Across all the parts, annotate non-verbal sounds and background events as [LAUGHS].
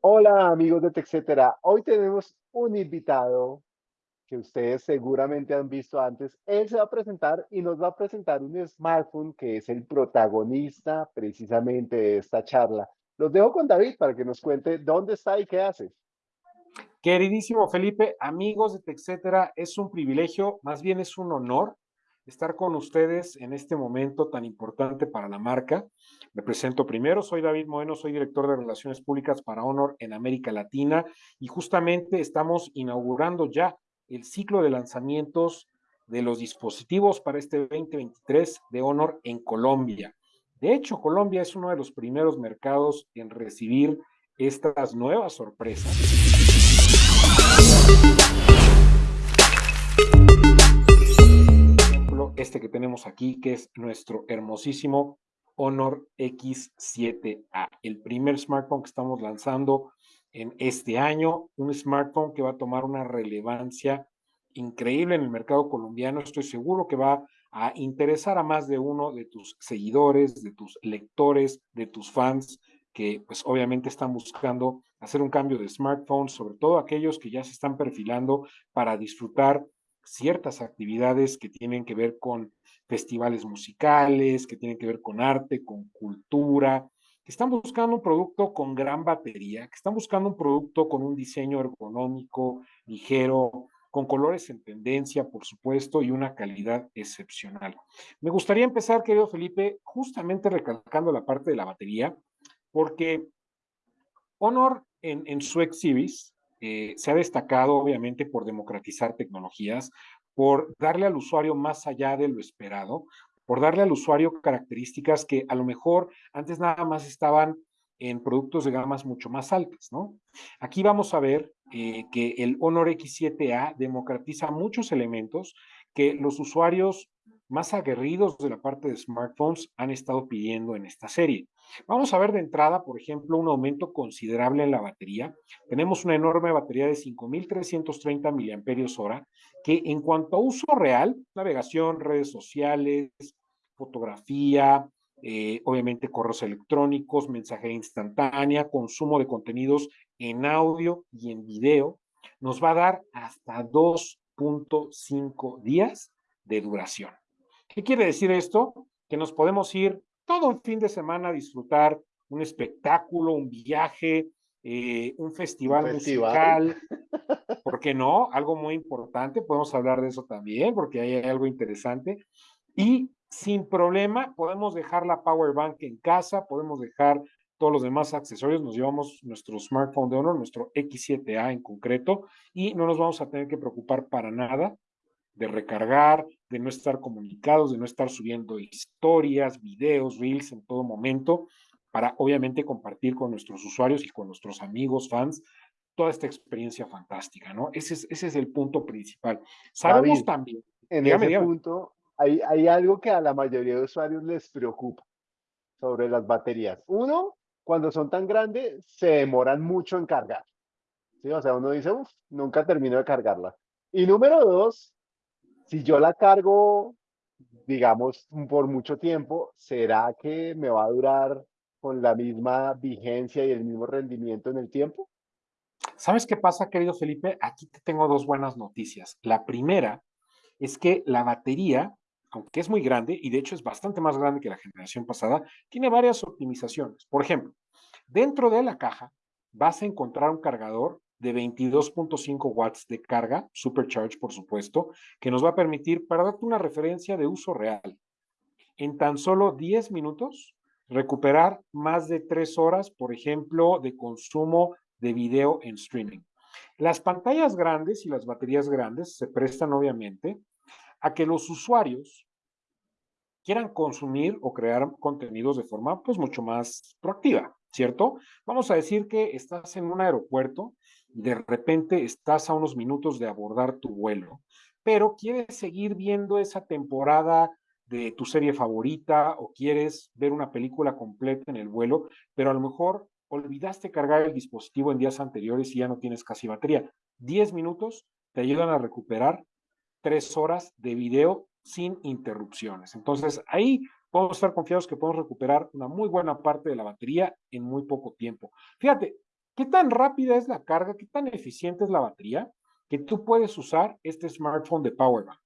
Hola amigos de TechCetera, hoy tenemos un invitado que ustedes seguramente han visto antes. Él se va a presentar y nos va a presentar un smartphone que es el protagonista precisamente de esta charla. Los dejo con David para que nos cuente dónde está y qué hace. Queridísimo Felipe, amigos de TechCetera, es un privilegio, más bien es un honor estar con ustedes en este momento tan importante para la marca. Me presento primero, soy David Moeno, soy director de Relaciones Públicas para Honor en América Latina y justamente estamos inaugurando ya el ciclo de lanzamientos de los dispositivos para este 2023 de Honor en Colombia. De hecho, Colombia es uno de los primeros mercados en recibir estas nuevas sorpresas. Este que tenemos aquí, que es nuestro hermosísimo Honor X7A, el primer smartphone que estamos lanzando en este año, un smartphone que va a tomar una relevancia increíble en el mercado colombiano. Estoy seguro que va a interesar a más de uno de tus seguidores, de tus lectores, de tus fans, que pues obviamente están buscando hacer un cambio de smartphone, sobre todo aquellos que ya se están perfilando para disfrutar ciertas actividades que tienen que ver con festivales musicales, que tienen que ver con arte, con cultura, que están buscando un producto con gran batería, que están buscando un producto con un diseño ergonómico, ligero, con colores en tendencia, por supuesto, y una calidad excepcional. Me gustaría empezar, querido Felipe, justamente recalcando la parte de la batería, porque Honor en, su Series eh, se ha destacado obviamente por democratizar tecnologías, por darle al usuario más allá de lo esperado, por darle al usuario características que a lo mejor antes nada más estaban en productos de gamas mucho más altas. Aquí vamos a ver eh, que el Honor X7A democratiza muchos elementos que los usuarios más aguerridos de la parte de smartphones han estado pidiendo en esta serie. Vamos a ver de entrada, por ejemplo, un aumento considerable en la batería. Tenemos una enorme batería de 5.330 mAh que en cuanto a uso real, navegación, redes sociales, fotografía, eh, obviamente correos electrónicos, mensajería instantánea, consumo de contenidos en audio y en video, nos va a dar hasta 2.5 días de duración. ¿Qué quiere decir esto? Que nos podemos ir todo un fin de semana a disfrutar un espectáculo, un viaje, eh, un, festival musical. [LAUGHS] ¿Por qué no? Algo muy importante, podemos hablar de eso también, porque ahí hay algo interesante. Y sin problema, podemos dejar la power bank en casa, podemos dejar todos los demás accesorios, nos llevamos nuestro smartphone de Honor, nuestro X7A en concreto, y no nos vamos a tener que preocupar para nada de recargar, de no estar comunicados, de no estar subiendo historias, videos, reels en todo momento, para obviamente compartir con nuestros usuarios y con nuestros amigos, fans, toda esta experiencia fantástica, ¿no? Ese es, ese es el punto principal. Sabemos también. En ese punto, hay, hay algo que a la mayoría de usuarios les preocupa sobre las baterías. Uno, cuando son tan grandes, se demoran mucho en cargar. ¿Sí? O sea, uno dice, uff, nunca termino de cargarla. Y número dos, si yo la cargo, digamos, por mucho tiempo, ¿será que me va a durar con la misma vigencia y el mismo rendimiento en el tiempo? ¿Sabes qué pasa, querido Felipe? Aquí te tengo dos buenas noticias. La primera es que la batería, aunque es muy grande, y de hecho es bastante más grande que la generación pasada, tiene varias optimizaciones. Por ejemplo, dentro de la caja vas a encontrar un cargador de 22.5 watts de carga, supercharge por supuesto, que nos va a permitir, para darte una referencia de uso real, en tan solo 10 minutos recuperar más de 3 horas, por ejemplo, de consumo de video en streaming. Las pantallas grandes y las baterías grandes se prestan obviamente a que los usuarios quieran consumir o crear contenidos de forma pues mucho más proactiva, ¿cierto? Vamos a decir que estás en un aeropuerto de repente estás a unos minutos de abordar tu vuelo, pero quieres seguir viendo esa temporada de tu serie favorita o quieres ver una película completa en el vuelo, pero a lo mejor olvidaste cargar el dispositivo en días anteriores y ya no tienes casi batería. Diez minutos te ayudan a recuperar tres horas de video sin interrupciones. Entonces ahí podemos estar confiados que podemos recuperar una muy buena parte de la batería en muy poco tiempo. Fíjate, ¿Qué tan rápida es la carga? ¿Qué tan eficiente es la batería? Que tú puedes usar este smartphone de Powerbank.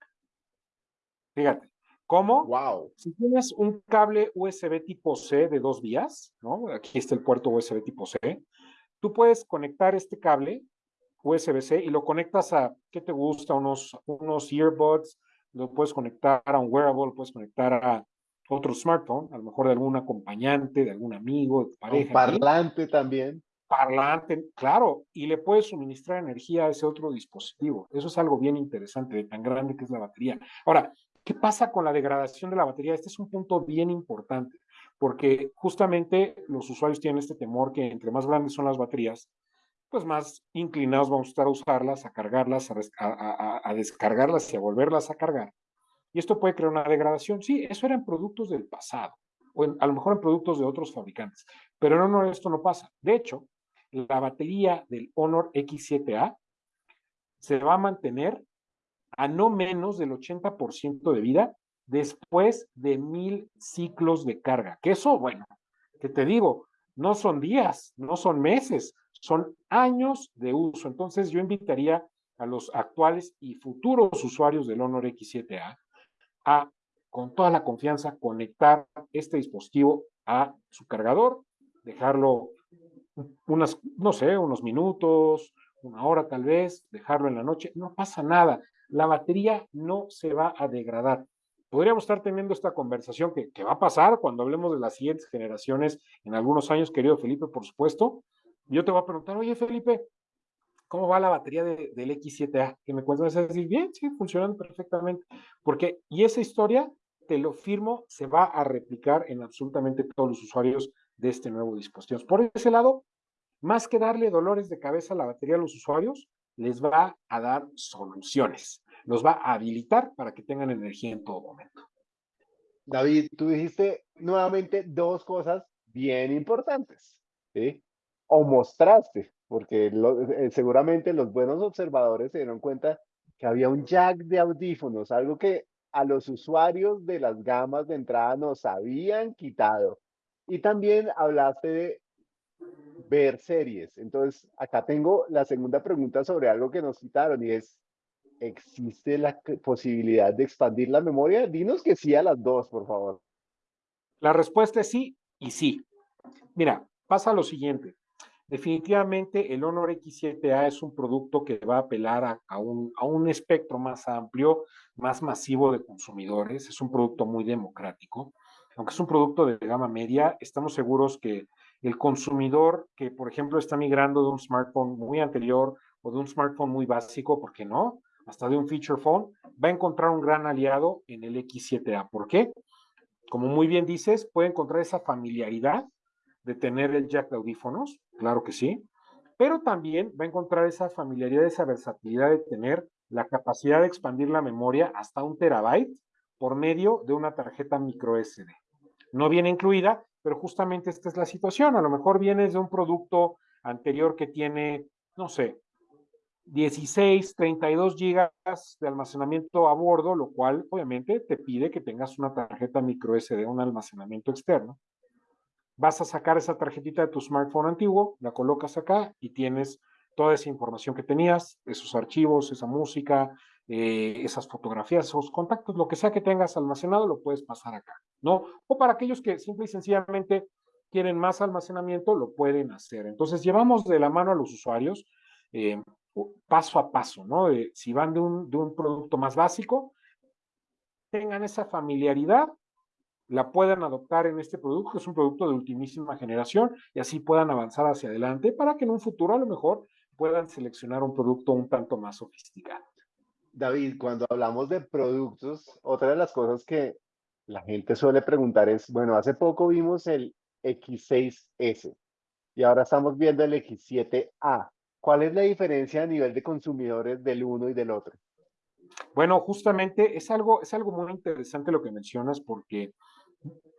Fíjate, ¿cómo? Wow. Si tienes un cable USB tipo C de dos vías, ¿no? Aquí está el puerto USB tipo C. Tú puedes conectar este cable USB-C y lo conectas a, ¿qué te gusta? Unos, unos earbuds, lo puedes conectar a un wearable, lo puedes conectar a otro smartphone, a lo mejor de algún acompañante, de algún amigo, de pareja. Un parlante también. Parlante, claro, y le puedes suministrar energía a ese otro dispositivo. Eso es algo bien interesante, de tan grande que es la batería. Ahora, ¿qué pasa con la degradación de la batería? Este es un punto bien importante, porque justamente los usuarios tienen este temor que entre más grandes son las baterías, pues más inclinados vamos a estar a usarlas, a cargarlas, a, descargarlas y a volverlas a cargar. Y esto puede crear una degradación. Sí, eso eran productos del pasado, o a lo mejor en productos de otros fabricantes. Pero no, no, esto no pasa. De hecho, la batería del Honor X7A se va a mantener a no menos del 80% de vida después de mil ciclos de carga. Que eso, bueno, que te digo, no son días, no son meses, son años de uso. Entonces yo invitaría a los actuales y futuros usuarios del Honor X7A a, con toda la confianza, conectar este dispositivo a su cargador, dejarlo unas, no sé, unos minutos, una hora tal vez, dejarlo en la noche, no pasa nada. La batería no se va a degradar. Podríamos estar teniendo esta conversación que, que va a pasar cuando hablemos de las siguientes generaciones en algunos años, querido Felipe, por supuesto. Yo te voy a preguntar, oye Felipe, ¿cómo va la batería del X7A? Que me cuentas, decir, bien, sí, funcionando perfectamente. Porque, y esa historia, te lo firmo, se va a replicar en absolutamente todos los usuarios de este nuevo dispositivo. Por ese lado, más que darle dolores de cabeza a la batería a los usuarios, les va a dar soluciones. Los va a habilitar para que tengan energía en todo momento. David, tú dijiste nuevamente dos cosas bien importantes, ¿sí? O mostraste, porque eh, seguramente los buenos observadores se dieron cuenta que había un jack de audífonos, algo que a los usuarios de las gamas de entrada nos habían quitado. Y también hablaste de ver series. Entonces, acá tengo la segunda pregunta sobre algo que nos quitaron y es, ¿existe la posibilidad de expandir la memoria? Dinos que sí a las dos, por favor. La respuesta es sí y sí. Mira, pasa lo siguiente. Definitivamente el Honor X7A es un producto que va a apelar a, a un espectro más amplio, más masivo de consumidores. Es un producto muy democrático. Aunque es un producto de gama media, estamos seguros que el consumidor que, por ejemplo, está migrando de un smartphone muy anterior o de un smartphone muy básico, ¿por qué no? Hasta de un feature phone, va a encontrar un gran aliado en el X7A. ¿Por qué? Como muy bien dices, puede encontrar esa familiaridad de tener el jack de audífonos, claro que sí, pero también va a encontrar esa familiaridad, esa versatilidad de tener la capacidad de expandir la memoria hasta un terabyte por medio de una tarjeta micro SD. No viene incluida, pero justamente esta es la situación. A lo mejor vienes de un producto anterior que tiene, no sé, 16, 32 gigas de almacenamiento a bordo, lo cual obviamente te pide que tengas una tarjeta micro SD, un almacenamiento externo. Vas a sacar esa tarjetita de tu smartphone antiguo, la colocas acá y tienes toda esa información que tenías, esos archivos, esa música, eh, esas fotografías, esos contactos, lo que sea que tengas almacenado, lo puedes pasar acá, ¿no? O para aquellos que simple y sencillamente quieren más almacenamiento, lo pueden hacer. Entonces, llevamos de la mano a los usuarios eh, paso a paso, ¿no? si van de un, de un producto más básico, tengan esa familiaridad, la puedan adoptar en este producto, es un producto de ultimísima generación, y así puedan avanzar hacia adelante para que en un futuro a lo mejor puedan seleccionar un producto un tanto más sofisticado. David, cuando hablamos de productos, otra de las cosas que la gente suele preguntar es, bueno, hace poco vimos el X6S y ahora estamos viendo el X7A. ¿Cuál es la diferencia a nivel de consumidores del uno y del otro? Bueno, justamente es algo, es algo muy interesante lo que mencionas porque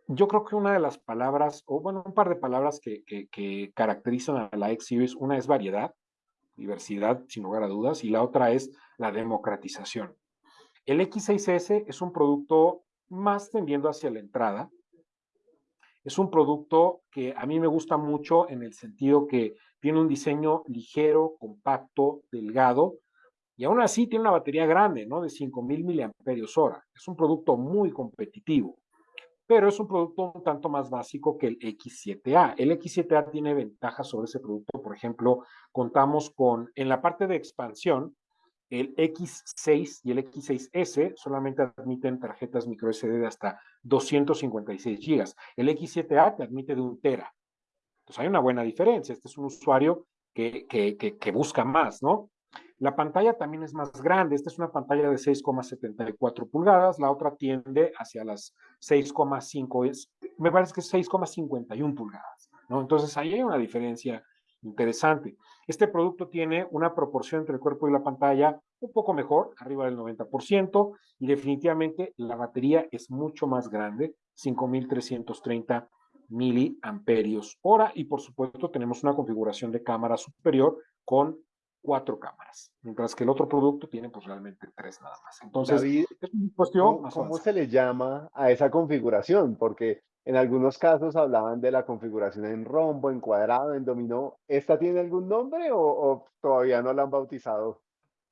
yo creo que una de las palabras, o bueno, un par de palabras que, que, caracterizan a la X-Series, una es variedad diversidad sin lugar a dudas, y la otra es la democratización. El X6S es un producto más tendiendo hacia la entrada. Es un producto que a mí me gusta mucho en el sentido que tiene un diseño ligero, compacto, delgado, y aún así tiene una batería grande, ¿no? De 5000 mAh. Es un producto muy competitivo, pero es un producto un tanto más básico que el X7A. El X7A tiene ventajas sobre ese producto. Por ejemplo, contamos con, en la parte de expansión, el X6 y el X6S solamente admiten tarjetas micro SD de hasta 256 GB. El X7A te admite de un tera. Entonces hay una buena diferencia. Este es un usuario que, que, que, que busca más, ¿no? La pantalla también es más grande. Esta es una pantalla de 6,74 pulgadas. La otra tiende hacia las 6,5, me parece que es 6,51 pulgadas. ¿no? Entonces ahí hay una diferencia interesante. Este producto tiene una proporción entre el cuerpo y la pantalla un poco mejor, arriba del 90%, y definitivamente la batería es mucho más grande, 5330 miliamperios hora, y por supuesto tenemos una configuración de cámara superior con cuatro cámaras, mientras que el otro producto tiene pues realmente tres nada más. Entonces, David, es ¿cómo, cómo se le llama a esa configuración? Porque en algunos casos hablaban de la configuración en rombo, en cuadrado, en dominó. ¿Esta tiene algún nombre o, todavía no la han bautizado?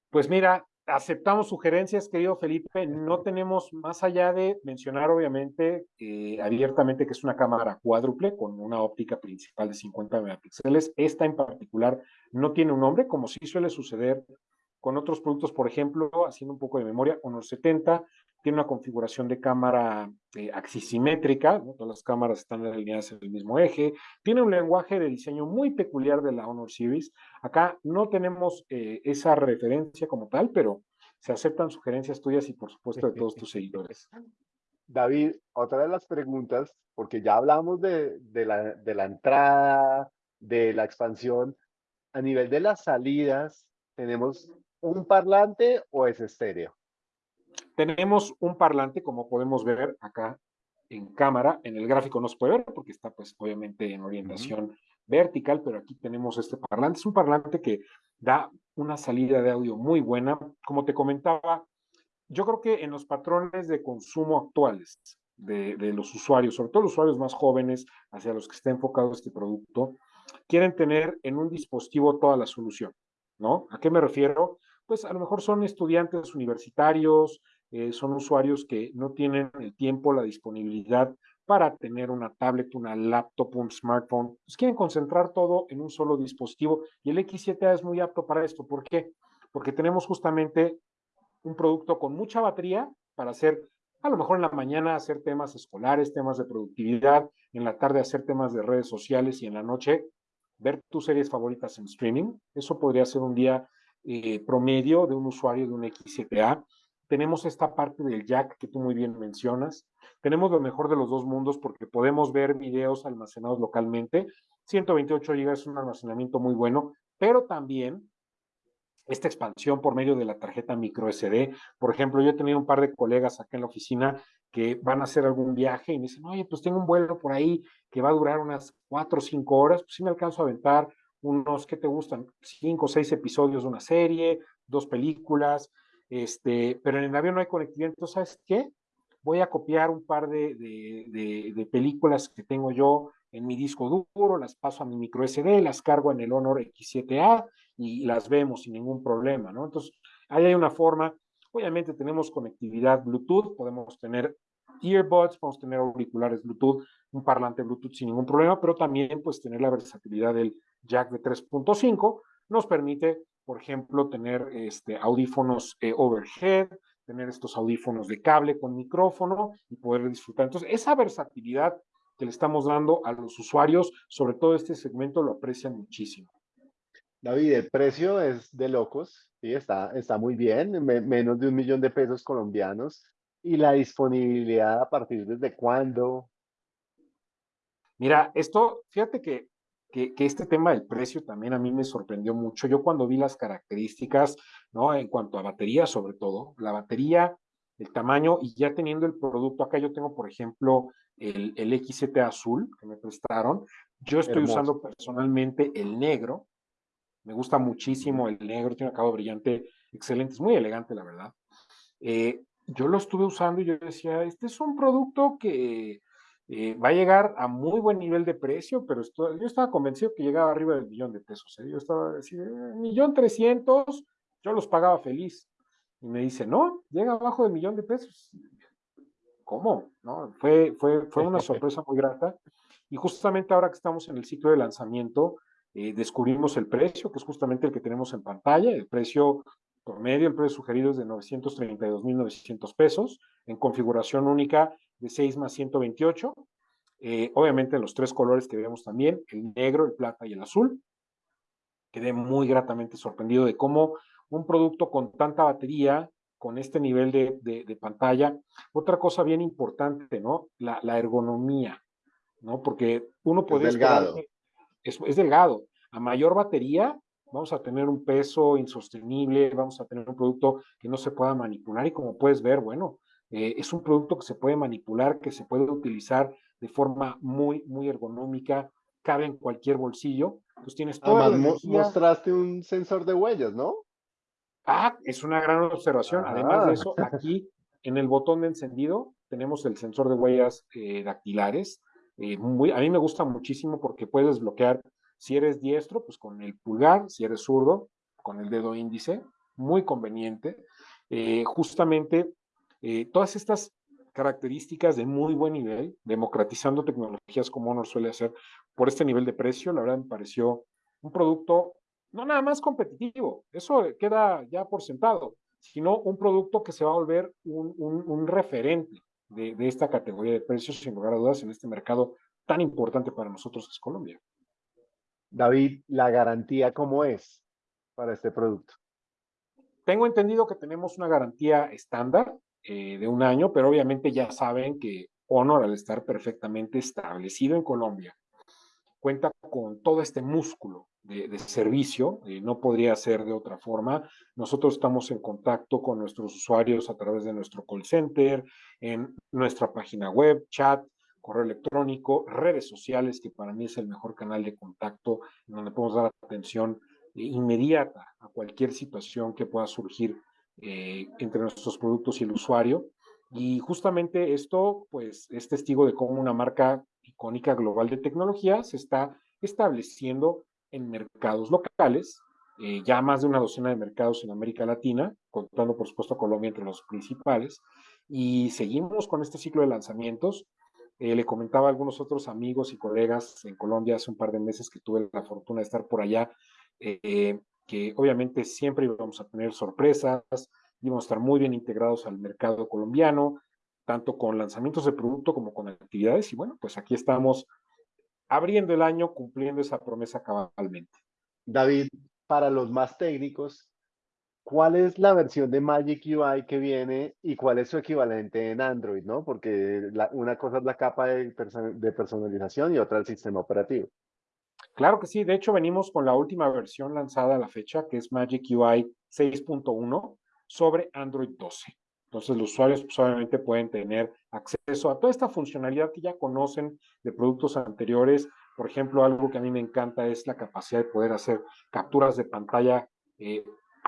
Pues mira, aceptamos sugerencias, querido Felipe. No tenemos más allá de mencionar, obviamente, eh, abiertamente que es una cámara cuádruple con una óptica principal de 50 megapíxeles. Esta en particular no tiene un nombre, como sí suele suceder con otros productos, por ejemplo, haciendo un poco de memoria, Honor 70 tiene una configuración de cámara eh, axisimétrica, ¿no? todas las cámaras están alineadas en el mismo eje, tiene un lenguaje de diseño muy peculiar de la Honor Series. Acá no tenemos eh, esa referencia como tal, pero se aceptan sugerencias tuyas y por supuesto de todos tus [LAUGHS] seguidores. David, otra de las preguntas, porque ya hablamos de, de, la, de la entrada, de la expansión, a nivel de las salidas, ¿tenemos un parlante o es estéreo? Tenemos un parlante, como podemos ver acá en cámara, en el gráfico no se puede ver porque está pues obviamente en orientación vertical, pero aquí tenemos este parlante. Es un parlante que da una salida de audio muy buena. Como te comentaba, yo creo que en los patrones de consumo actuales de, de los usuarios, sobre todo los usuarios más jóvenes, hacia los que está enfocado este producto, quieren tener en un dispositivo toda la solución, ¿no? ¿A qué me refiero? Pues a lo mejor son estudiantes universitarios, eh, son usuarios que no tienen el tiempo, la disponibilidad para tener una tablet, una laptop, un smartphone. Pues quieren concentrar todo en un solo dispositivo y el X7A es muy apto para esto. ¿Por qué? Porque tenemos justamente un producto con mucha batería para hacer, a lo mejor en la mañana hacer temas escolares, temas de productividad, en la tarde hacer temas de redes sociales y en la noche ver tus series favoritas en streaming. Eso podría ser un día eh, promedio de un usuario de un X7A tenemos esta parte del jack que tú muy bien mencionas, tenemos lo mejor de los dos mundos porque podemos ver videos almacenados localmente, 128 GB es un almacenamiento muy bueno, pero también esta expansión por medio de la tarjeta micro SD. Por ejemplo, yo he tenido un par de colegas acá en la oficina que van a hacer algún viaje y me dicen, oye, pues tengo un vuelo por ahí que va a durar unas cuatro o cinco horas, pues sí me alcanzo a aventar unos, ¿qué te gustan? Cinco o seis episodios de una serie, dos películas, este, pero en el avión no hay conectividad, entonces, ¿sabes qué? Voy a copiar un par de, de, de, de, películas que tengo yo en mi disco duro, las paso a mi micro SD, las cargo en el Honor X7A y las vemos sin ningún problema, ¿no? Entonces, ahí hay una forma, obviamente tenemos conectividad Bluetooth, podemos tener earbuds, podemos tener auriculares Bluetooth, un parlante Bluetooth sin ningún problema, pero también pues tener la versatilidad del jack de 3.5 nos permite por ejemplo, tener este, audífonos eh, overhead, tener estos audífonos de cable con micrófono y poder disfrutar. Entonces, esa versatilidad que le estamos dando a los usuarios, sobre todo este segmento, lo aprecian muchísimo. David, el precio es de locos, sí, está, está muy bien, me, menos de un millón de pesos colombianos. ¿Y la disponibilidad a partir desde cuándo? Mira, esto, fíjate que que, que, este tema del precio también a mí me sorprendió mucho. Yo cuando vi las características, ¿no? En cuanto a batería, sobre todo, la batería, el tamaño, y ya teniendo el producto, acá yo tengo, por ejemplo, el, el X7 azul que me prestaron. Yo estoy Hermoso. usando personalmente el negro. Me gusta muchísimo el negro, tiene un acabado brillante, excelente, es muy elegante, la verdad. Eh, yo lo estuve usando y yo decía, este es un producto que eh, va a llegar a muy buen nivel de precio, pero yo estaba convencido que llegaba arriba del millón de pesos. ¿eh? Yo estaba diciendo, millón trescientos, yo los pagaba feliz. Y me dice, no, llega abajo del millón de pesos. ¿Cómo? ¿No? Fue, fue, fue una sorpresa muy grata. Y justamente ahora que estamos en el ciclo de lanzamiento, eh, descubrimos el precio, que es justamente el que tenemos en pantalla, el precio por medio, el precio sugerido es de 932.900 pesos, en configuración única de 6 más 128. Eh, obviamente los tres colores que vemos también, el negro, el plata y el azul. Quedé muy gratamente sorprendido de cómo un producto con tanta batería, con este nivel de, pantalla, otra cosa bien importante, ¿no? La, ergonomía, ¿no? Porque uno puede... Es delgado. es delgado. A mayor batería, vamos a tener un peso insostenible, vamos a tener un producto que no se pueda manipular y como puedes ver, bueno, eh, es un producto que se puede manipular, que se puede utilizar de forma muy, muy ergonómica, cabe en cualquier bolsillo. Pues tienes toda Además, mostraste un sensor de huellas, ¿no? Ah, es una gran observación. Además de ah. eso, [LAUGHS] aquí en el botón de encendido tenemos el sensor de huellas eh, dactilares. Eh, muy, a mí me gusta muchísimo porque puedes bloquear si eres diestro, pues con el pulgar, si eres zurdo, con el dedo índice, muy conveniente. Eh, justamente eh, todas estas características de muy buen nivel, democratizando tecnologías como Honor suele hacer por este nivel de precio, la verdad me pareció un producto no nada más competitivo, eso queda ya por sentado, sino un producto que se va a volver un, referente de, de, esta categoría de precios, sin lugar a dudas, en este mercado tan importante para nosotros que es Colombia. David, ¿la garantía cómo es para este producto? Tengo entendido que tenemos una garantía estándar eh, de un año, pero obviamente ya saben que Honor, al estar perfectamente establecido en Colombia, cuenta con todo este músculo de, servicio, eh, no podría ser de otra forma. Nosotros estamos en contacto con nuestros usuarios a través de nuestro call center, en nuestra página web, chat, correo electrónico, redes sociales, que para mí es el mejor canal de contacto donde podemos dar atención inmediata a cualquier situación que pueda surgir eh, entre nuestros productos y el usuario. Y justamente esto, pues, es testigo de cómo una marca icónica global de tecnología se está estableciendo en mercados locales, eh, ya más de una docena de mercados en América Latina, contando por supuesto a Colombia entre los principales, y seguimos con este ciclo de lanzamientos eh, le comentaba a algunos otros amigos y colegas en Colombia hace un par de meses que tuve la fortuna de estar por allá, que obviamente siempre íbamos a tener sorpresas, íbamos a estar muy bien integrados al mercado colombiano, tanto con lanzamientos de producto como con actividades. Y bueno, pues aquí estamos abriendo el año cumpliendo esa promesa cabalmente. David, para los más técnicos, ¿Cuál es la versión de Magic UI que viene y cuál es su equivalente en Android, no? Porque una cosa es la capa de, personalización y otra el sistema operativo. Claro que sí, de hecho venimos con la última versión lanzada a la fecha, que es Magic UI 6.1 sobre Android 12. Entonces los usuarios pues, obviamente pueden tener acceso a toda esta funcionalidad que ya conocen de productos anteriores. Por ejemplo, algo que a mí me encanta es la capacidad de poder hacer capturas de pantalla eh,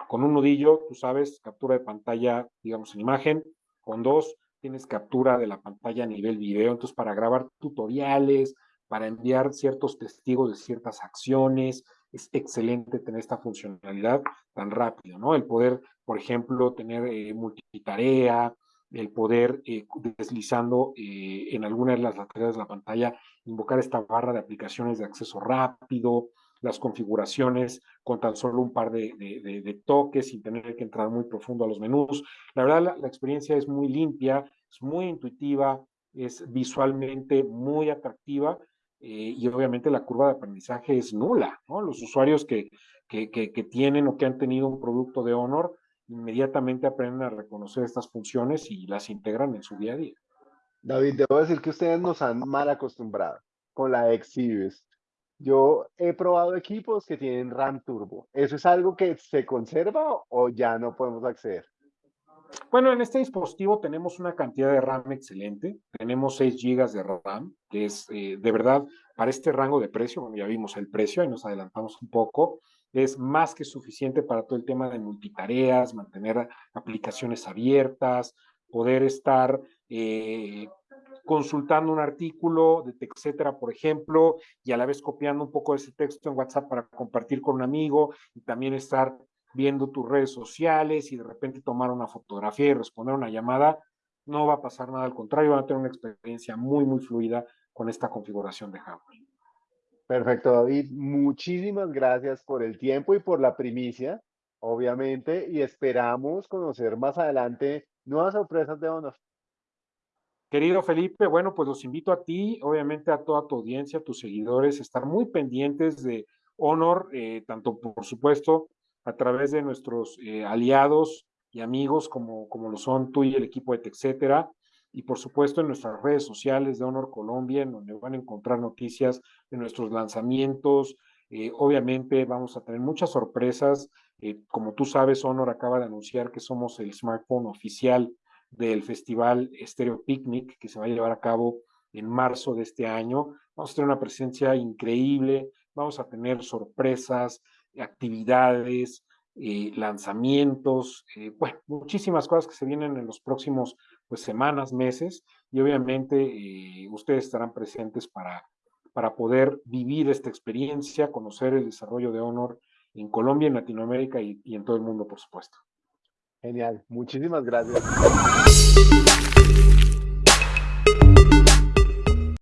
con un nudillo, tú sabes, captura de pantalla, digamos, en imagen. Con dos, tienes captura de la pantalla a nivel video. Entonces, para grabar tutoriales, para enviar ciertos testigos de ciertas acciones, es excelente tener esta funcionalidad tan rápido, ¿no? El poder, por ejemplo, tener eh, multitarea, el poder eh, deslizando eh, en alguna de las laterales de la pantalla, invocar esta barra de aplicaciones de acceso rápido, las configuraciones con tan solo un par de, toques sin tener que entrar muy profundo a los menús. La verdad, la, experiencia es muy limpia, es muy intuitiva, es visualmente muy atractiva eh, y obviamente la curva de aprendizaje es nula. Los usuarios que, que, tienen o que han tenido un producto de Honor inmediatamente aprenden a reconocer estas funciones y las integran en su día a día. David, debo decir que ustedes nos han mal acostumbrado con la Exhibes. Yo he probado equipos que tienen RAM turbo. ¿Eso es algo que se conserva o ya no podemos acceder? Bueno, en este dispositivo tenemos una cantidad de RAM excelente. Tenemos 6 GB de RAM, que es eh, de verdad para este rango de precio, como ya vimos el precio y nos adelantamos un poco, es más que suficiente para todo el tema de multitareas, mantener aplicaciones abiertas, poder estar eh, consultando un artículo de etcétera, por ejemplo, y a la vez copiando un poco de ese texto en WhatsApp para compartir con un amigo y también estar viendo tus redes sociales y de repente tomar una fotografía y responder una llamada, no va a pasar nada, al contrario, van a tener una experiencia muy, muy fluida con esta configuración de hardware. Perfecto, David. Muchísimas gracias por el tiempo y por la primicia, obviamente, y esperamos conocer más adelante nuevas sorpresas de Honor. Querido Felipe, bueno, pues los invito a ti, obviamente a toda tu audiencia, a tus seguidores, estar muy pendientes de Honor, eh, tanto por supuesto a través de nuestros eh, aliados y amigos como, como lo son tú y el equipo de etcétera, y por supuesto en nuestras redes sociales de Honor Colombia, en donde van a encontrar noticias de nuestros lanzamientos. Eh, obviamente vamos a tener muchas sorpresas. Eh, como tú sabes, Honor acaba de anunciar que somos el smartphone oficial del festival Stereo Picnic, que se va a llevar a cabo en marzo de este año. Vamos a tener una presencia increíble, vamos a tener sorpresas, actividades, eh, lanzamientos, bueno, muchísimas cosas que se vienen en los próximos pues, semanas, meses, y obviamente eh, ustedes estarán presentes para, para poder vivir esta experiencia, conocer el desarrollo de Honor en Colombia, en Latinoamérica y en todo el mundo, por supuesto. Genial, muchísimas gracias.